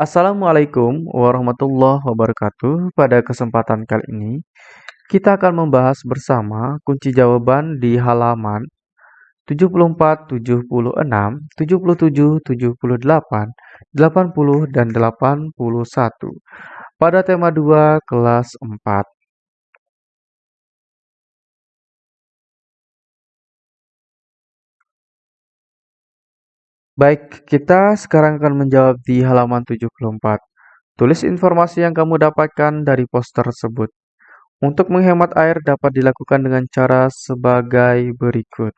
Assalamualaikum warahmatullahi wabarakatuh. Pada kesempatan kali ini, kita akan membahas bersama kunci jawaban di halaman 74, 76, 77, 78, 80, dan 81 pada tema 2 kelas 4. Baik, kita sekarang akan menjawab di halaman 74. Tulis informasi yang kamu dapatkan dari poster tersebut. Untuk menghemat air dapat dilakukan dengan cara sebagai berikut.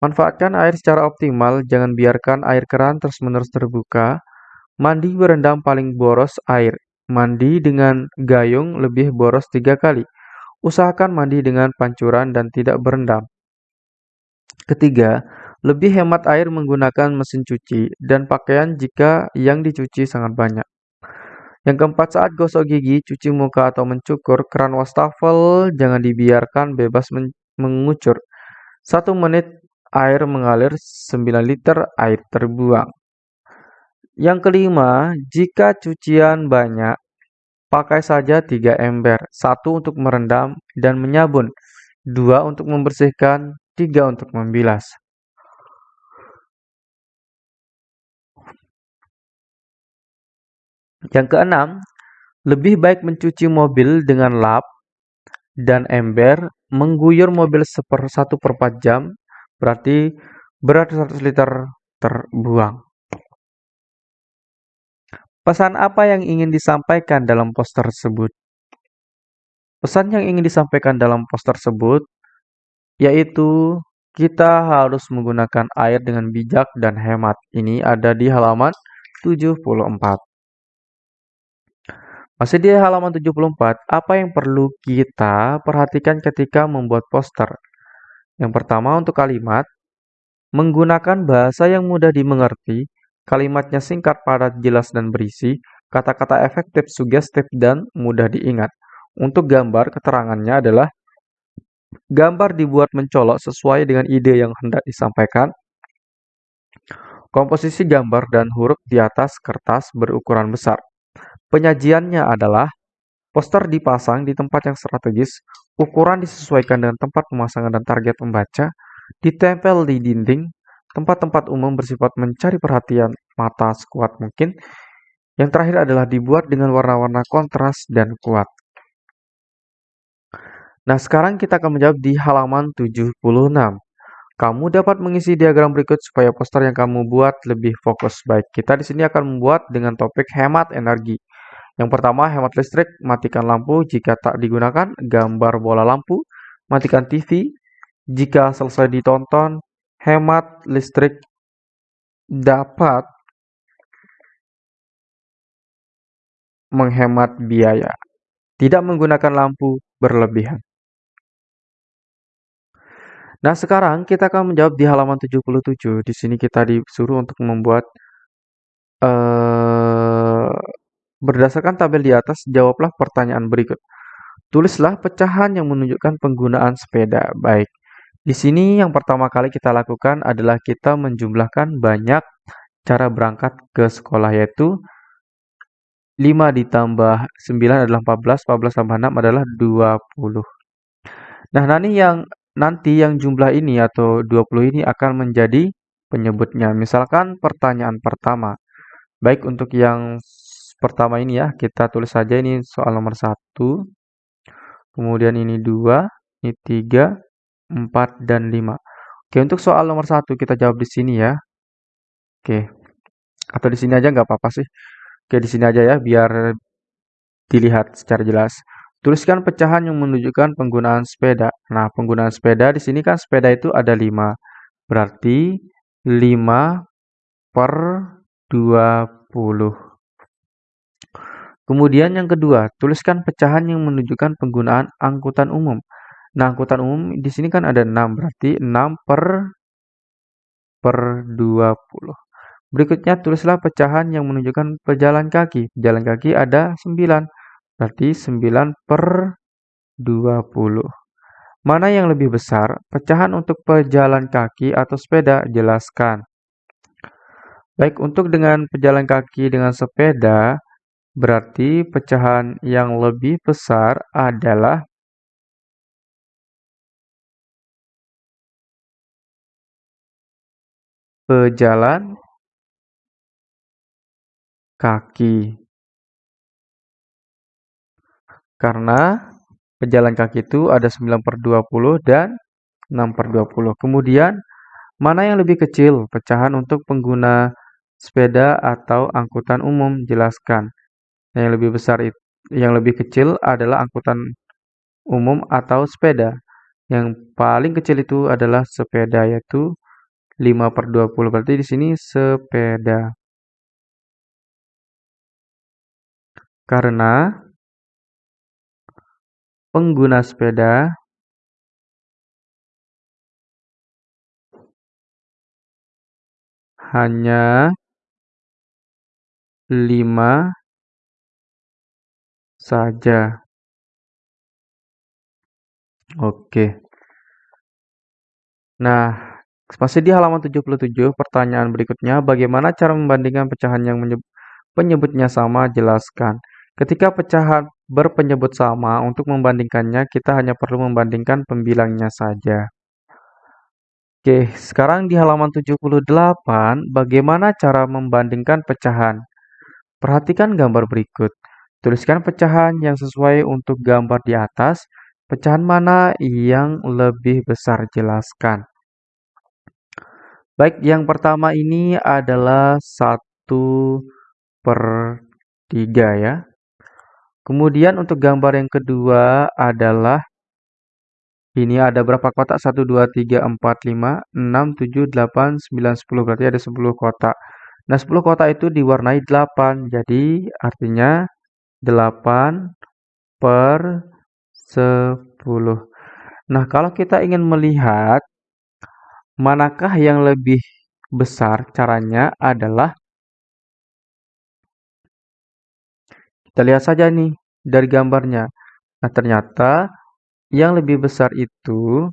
Manfaatkan air secara optimal, jangan biarkan air keran terus-menerus terbuka. Mandi berendam paling boros air. Mandi dengan gayung lebih boros tiga kali. Usahakan mandi dengan pancuran dan tidak berendam. Ketiga, lebih hemat air menggunakan mesin cuci dan pakaian jika yang dicuci sangat banyak. Yang keempat, saat gosok gigi, cuci muka atau mencukur, keran wastafel jangan dibiarkan bebas men mengucur. Satu menit air mengalir, 9 liter air terbuang. Yang kelima, jika cucian banyak, pakai saja tiga ember, satu untuk merendam dan menyabun, dua untuk membersihkan, tiga untuk membilas. Yang keenam, lebih baik mencuci mobil dengan lap dan ember, mengguyur mobil seper satu per 4 jam, berarti berat 100 liter terbuang. Pesan apa yang ingin disampaikan dalam poster tersebut? Pesan yang ingin disampaikan dalam poster tersebut yaitu kita harus menggunakan air dengan bijak dan hemat. Ini ada di halaman 74. Masih di halaman 74, apa yang perlu kita perhatikan ketika membuat poster? Yang pertama untuk kalimat, menggunakan bahasa yang mudah dimengerti, kalimatnya singkat, padat, jelas, dan berisi, kata-kata efektif, sugestif, dan mudah diingat. Untuk gambar, keterangannya adalah gambar dibuat mencolok sesuai dengan ide yang hendak disampaikan. Komposisi gambar dan huruf di atas kertas berukuran besar. Penyajiannya adalah poster dipasang di tempat yang strategis, ukuran disesuaikan dengan tempat pemasangan dan target membaca, ditempel di dinding, tempat-tempat umum bersifat mencari perhatian mata sekuat mungkin. Yang terakhir adalah dibuat dengan warna-warna kontras dan kuat. Nah, sekarang kita akan menjawab di halaman 76. Kamu dapat mengisi diagram berikut supaya poster yang kamu buat lebih fokus. Baik, kita di sini akan membuat dengan topik hemat energi. Yang pertama, hemat listrik, matikan lampu jika tak digunakan, gambar bola lampu, matikan TV jika selesai ditonton, hemat listrik dapat menghemat biaya. Tidak menggunakan lampu berlebihan. Nah, sekarang kita akan menjawab di halaman 77. Di sini kita disuruh untuk membuat uh, Berdasarkan tabel di atas, jawablah pertanyaan berikut. Tulislah pecahan yang menunjukkan penggunaan sepeda. Baik, di sini yang pertama kali kita lakukan adalah kita menjumlahkan banyak cara berangkat ke sekolah yaitu 5 ditambah 9 adalah 14, 14 tambah 6 adalah 20. Nah, nanti yang nanti yang jumlah ini atau 20 ini akan menjadi penyebutnya. Misalkan pertanyaan pertama. Baik untuk yang pertama ini ya, kita tulis saja ini soal nomor 1. Kemudian ini 2, ini 3, 4, dan 5. Oke, untuk soal nomor 1 kita jawab di sini ya. Oke. Atau di sini aja nggak apa-apa sih. Oke, di sini aja ya, biar dilihat secara jelas. Tuliskan pecahan yang menunjukkan penggunaan sepeda. Nah, penggunaan sepeda di sini kan sepeda itu ada 5. Berarti 5 per 20. Kemudian yang kedua, tuliskan pecahan yang menunjukkan penggunaan angkutan umum. Nah, angkutan umum di sini kan ada 6, berarti 6 per per 20. Berikutnya tulislah pecahan yang menunjukkan pejalan kaki. Pejalan kaki ada 9, berarti 9 per 20. Mana yang lebih besar? Pecahan untuk pejalan kaki atau sepeda? Jelaskan. Baik, untuk dengan pejalan kaki dengan sepeda, berarti pecahan yang lebih besar adalah pejalan kaki. Karena pejalan kaki itu ada 9 per 20 dan 6 per 20. Kemudian, mana yang lebih kecil pecahan untuk pengguna sepeda atau angkutan umum? Jelaskan. Yang lebih besar itu, yang lebih kecil adalah angkutan umum atau sepeda. Yang paling kecil itu adalah sepeda yaitu 5 per 20. Berarti di sini sepeda. Karena pengguna sepeda hanya 5 saja. Oke. Nah, masih di halaman 77, pertanyaan berikutnya, bagaimana cara membandingkan pecahan yang penyebutnya sama? Jelaskan. Ketika pecahan berpenyebut sama, untuk membandingkannya kita hanya perlu membandingkan pembilangnya saja. Oke, sekarang di halaman 78, bagaimana cara membandingkan pecahan? Perhatikan gambar berikut. Tuliskan pecahan yang sesuai untuk gambar di atas. Pecahan mana yang lebih besar? Jelaskan. Baik, yang pertama ini adalah 1 per 3 ya. Kemudian untuk gambar yang kedua adalah ini ada berapa kotak? 1, 2, 3, 4, 5, 6, 7, 8, 9, 10. Berarti ada 10 kotak. Nah, 10 kotak itu diwarnai 8. Jadi, artinya 8 per 10. Nah, kalau kita ingin melihat Manakah yang lebih besar? Caranya adalah kita lihat saja nih dari gambarnya. Nah, ternyata yang lebih besar itu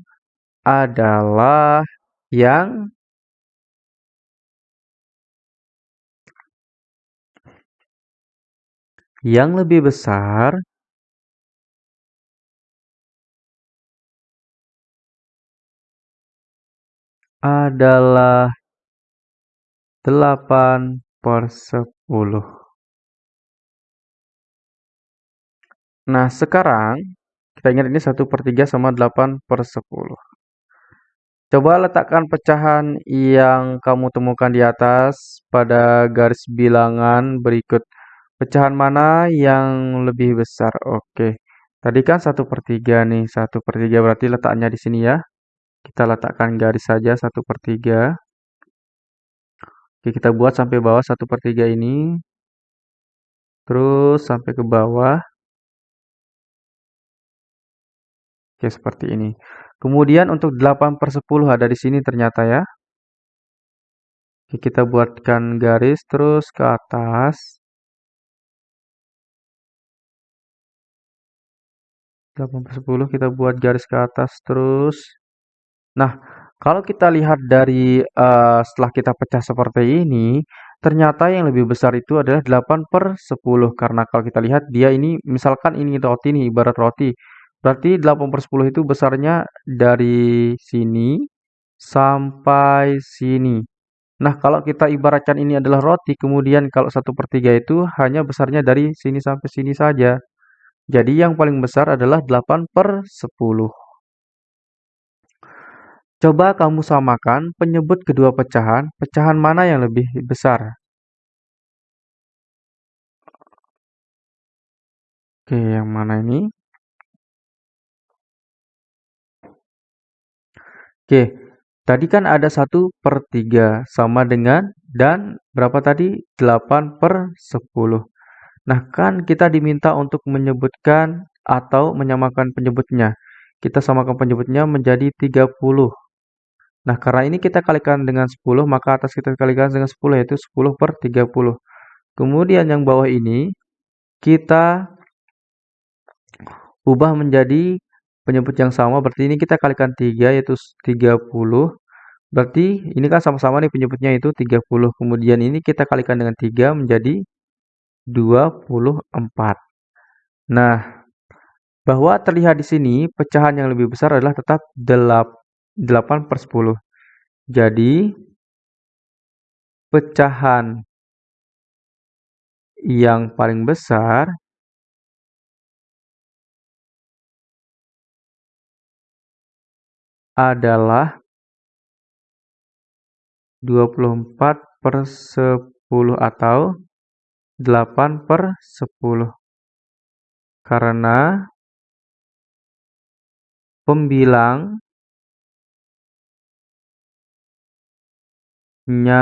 adalah yang yang lebih besar adalah 8 per 10. Nah, sekarang kita ingat ini 1 per 3 sama 8 per 10. Coba letakkan pecahan yang kamu temukan di atas pada garis bilangan berikut. Pecahan mana yang lebih besar? Oke. Tadi kan 1 per 3 nih. 1 per 3 berarti letaknya di sini ya. Kita letakkan garis saja 1 per 3. Oke, kita buat sampai bawah 1 per 3 ini. Terus sampai ke bawah. Oke, seperti ini. Kemudian untuk 8 per 10 ada di sini ternyata ya. Oke, kita buatkan garis terus ke atas. 8 per 10 kita buat garis ke atas terus. Nah, kalau kita lihat dari uh, setelah kita pecah seperti ini, ternyata yang lebih besar itu adalah 8 per 10. Karena kalau kita lihat dia ini, misalkan ini roti nih, ibarat roti. Berarti 8 per 10 itu besarnya dari sini sampai sini. Nah, kalau kita ibaratkan ini adalah roti, kemudian kalau 1 per 3 itu hanya besarnya dari sini sampai sini saja. Jadi yang paling besar adalah 8 per 10. Coba kamu samakan penyebut kedua pecahan, pecahan mana yang lebih besar? Oke, yang mana ini? Oke, tadi kan ada 1 per 3 sama dengan dan berapa tadi? 8 per 10. Nah, kan kita diminta untuk menyebutkan atau menyamakan penyebutnya. Kita samakan penyebutnya menjadi 30. Nah, karena ini kita kalikan dengan 10, maka atas kita kalikan dengan 10, yaitu 10 per 30. Kemudian yang bawah ini, kita ubah menjadi penyebut yang sama. Berarti ini kita kalikan 3, yaitu 30. Berarti ini kan sama-sama nih penyebutnya itu 30. Kemudian ini kita kalikan dengan 3 menjadi 24. Nah, bahwa terlihat di sini pecahan yang lebih besar adalah tetap 8 per 10. Jadi, pecahan yang paling besar adalah 24 per 10 atau 8 per 10. Karena pembilang nya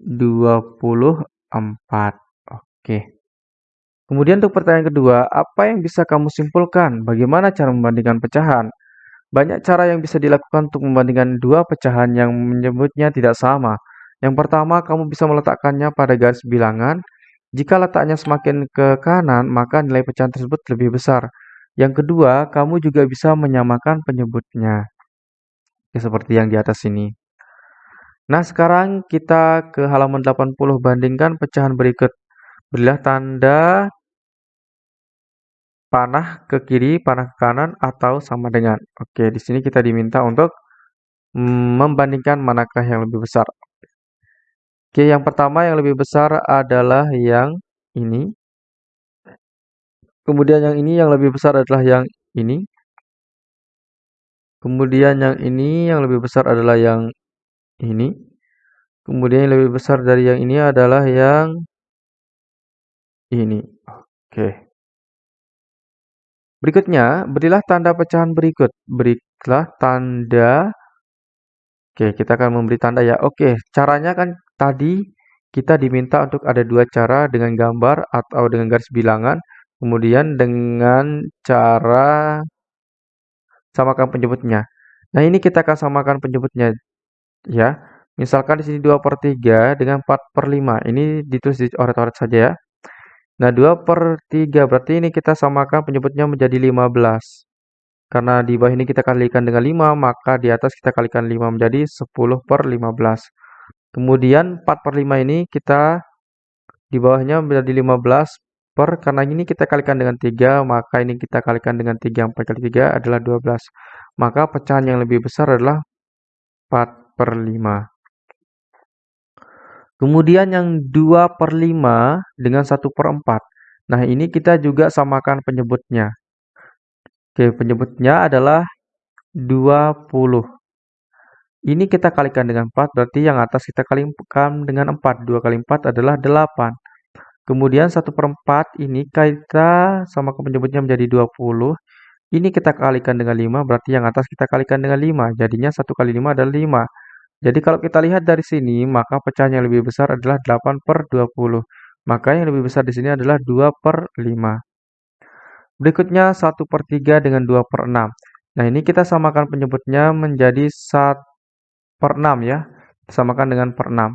24. Oke. Kemudian untuk pertanyaan kedua, apa yang bisa kamu simpulkan? Bagaimana cara membandingkan pecahan? Banyak cara yang bisa dilakukan untuk membandingkan dua pecahan yang menyebutnya tidak sama. Yang pertama, kamu bisa meletakkannya pada garis bilangan. Jika letaknya semakin ke kanan, maka nilai pecahan tersebut lebih besar. Yang kedua, kamu juga bisa menyamakan penyebutnya. Ya, seperti yang di atas ini. Nah, sekarang kita ke halaman 80 bandingkan pecahan berikut. Berilah tanda panah ke kiri, panah ke kanan, atau sama dengan. Oke, di sini kita diminta untuk membandingkan manakah yang lebih besar. Oke, yang pertama yang lebih besar adalah yang ini. Kemudian yang ini yang lebih besar adalah yang ini. Kemudian yang ini yang lebih besar adalah yang ini. Kemudian yang lebih besar dari yang ini adalah yang ini. Oke. Berikutnya, berilah tanda pecahan berikut. Berilah tanda. Oke, kita akan memberi tanda ya. Oke, caranya kan tadi kita diminta untuk ada dua cara dengan gambar atau dengan garis bilangan. Kemudian dengan cara samakan penyebutnya. Nah, ini kita akan samakan penyebutnya ya. Misalkan di sini 2 per 3 dengan 4 per 5. Ini ditulis di oret-oret saja ya. Nah, 2 per 3 berarti ini kita samakan penyebutnya menjadi 15. Karena di bawah ini kita kalikan dengan 5, maka di atas kita kalikan 5 menjadi 10 per 15. Kemudian 4 per 5 ini kita di bawahnya menjadi 15 per, karena ini kita kalikan dengan 3, maka ini kita kalikan dengan 3, 4 kali 3 adalah 12. Maka pecahan yang lebih besar adalah 4 per 5. Kemudian yang 2 per 5 dengan 1 per 4. Nah, ini kita juga samakan penyebutnya. Oke, penyebutnya adalah 20. Ini kita kalikan dengan 4, berarti yang atas kita kalikan dengan 4. 2 kali 4 adalah 8. Kemudian 1 per 4 ini kita samakan penyebutnya menjadi 20. Ini kita kalikan dengan 5, berarti yang atas kita kalikan dengan 5. Jadinya 1 kali 5 adalah 5. Jadi kalau kita lihat dari sini, maka pecahan yang lebih besar adalah 8 per 20. Maka yang lebih besar di sini adalah 2 per 5. Berikutnya 1 per 3 dengan 2 per 6. Nah ini kita samakan penyebutnya menjadi 1 per 6 ya. Samakan dengan per 6.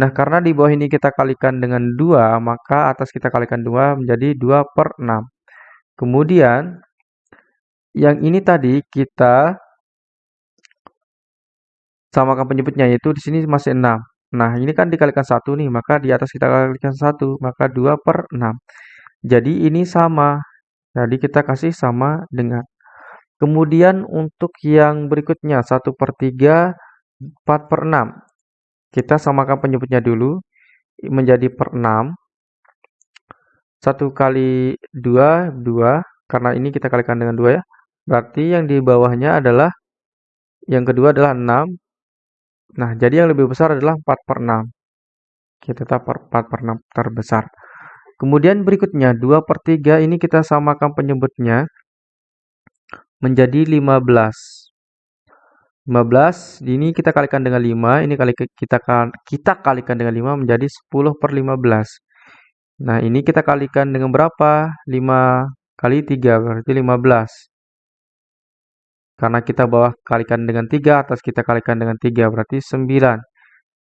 Nah karena di bawah ini kita kalikan dengan 2, maka atas kita kalikan 2 menjadi 2 per 6. Kemudian yang ini tadi kita samakan penyebutnya yaitu di sini masih 6. Nah, ini kan dikalikan 1 nih, maka di atas kita kalikan 1, maka 2 per 6. Jadi ini sama. Jadi kita kasih sama dengan. Kemudian untuk yang berikutnya, 1 per 3, 4 per 6. Kita samakan penyebutnya dulu, menjadi per 6. 1 kali 2, 2. Karena ini kita kalikan dengan 2 ya. Berarti yang di bawahnya adalah, yang kedua adalah 6. Nah, jadi yang lebih besar adalah 4 per 6. Kita tetap 4 per 6 terbesar. Kemudian berikutnya, 2 per 3 ini kita samakan penyebutnya menjadi 15. 15 ini kita kalikan dengan 5, ini kali kita kita kalikan dengan 5 menjadi 10 per 15. Nah, ini kita kalikan dengan berapa? 5 kali 3 berarti 15. Karena kita bawah kalikan dengan 3, atas kita kalikan dengan 3, berarti 9.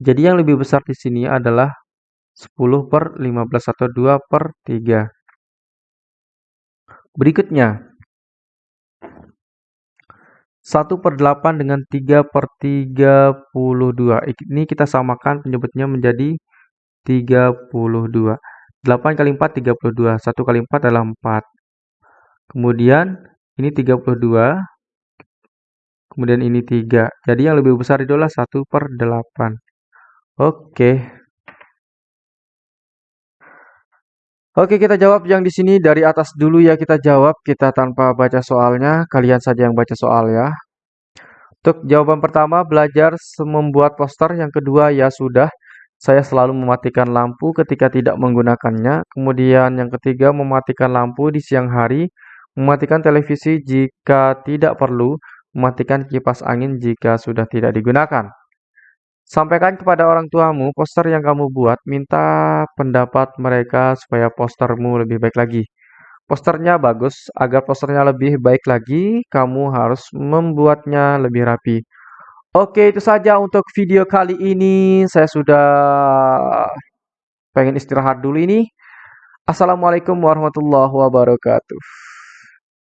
Jadi yang lebih besar di sini adalah 10 per 15 atau 2 per 3. Berikutnya, 1 per 8 dengan 3 per 32. Ini kita samakan penyebutnya menjadi 32. 8 kali 4, 32. 1 kali 4 adalah 4. Kemudian ini 32. Kemudian ini 3. Jadi yang lebih besar adalah 1 per 8. Oke. Oke, kita jawab yang di sini dari atas dulu ya kita jawab. Kita tanpa baca soalnya, kalian saja yang baca soal ya. Untuk jawaban pertama, belajar membuat poster. Yang kedua, ya sudah. Saya selalu mematikan lampu ketika tidak menggunakannya. Kemudian yang ketiga, mematikan lampu di siang hari. Mematikan televisi jika tidak perlu. Mematikan kipas angin jika sudah tidak digunakan. Sampaikan kepada orang tuamu poster yang kamu buat, minta pendapat mereka supaya postermu lebih baik lagi. Posternya bagus, agar posternya lebih baik lagi, kamu harus membuatnya lebih rapi. Oke, itu saja untuk video kali ini. Saya sudah pengen istirahat dulu ini. Assalamualaikum warahmatullahi wabarakatuh.